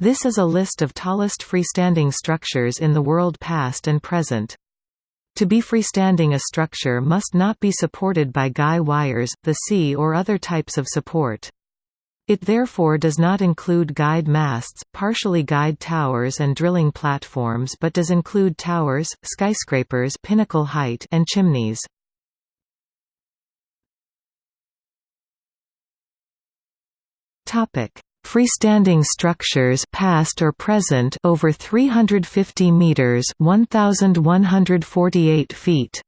This is a list of tallest freestanding structures in the world past and present. To be freestanding a structure must not be supported by guy wires, the sea or other types of support. It therefore does not include guyed masts, partially guyed towers and drilling platforms but does include towers, skyscrapers pinnacle height and chimneys. Freestanding structures past or present over 350 meters 1148 feet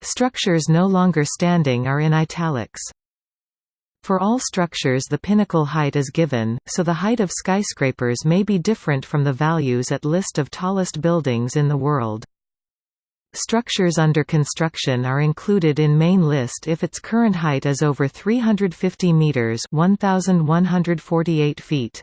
Structures no longer standing are in italics. For all structures the pinnacle height is given, so the height of skyscrapers may be different from the values at list of tallest buildings in the world. Structures under construction are included in main list if its current height is over 350 meters, 1148 feet.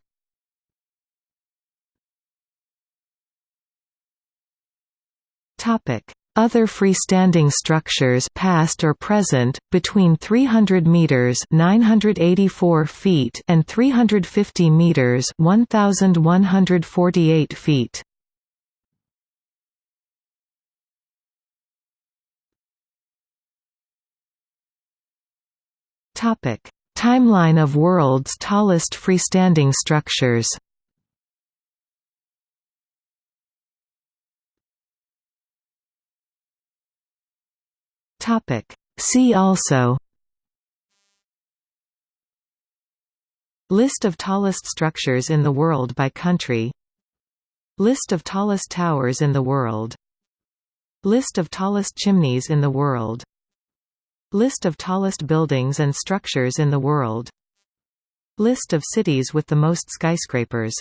Topic: other freestanding structures past or present, between 300 meters 984 feet and 350 meters 1148 feet. Topic: Timeline of world's tallest freestanding structures. Topic. See also. List of tallest structures in the world by country. List of tallest towers in the world. List of tallest chimneys in the world List of tallest buildings and structures in the world. List of cities with the most skyscrapers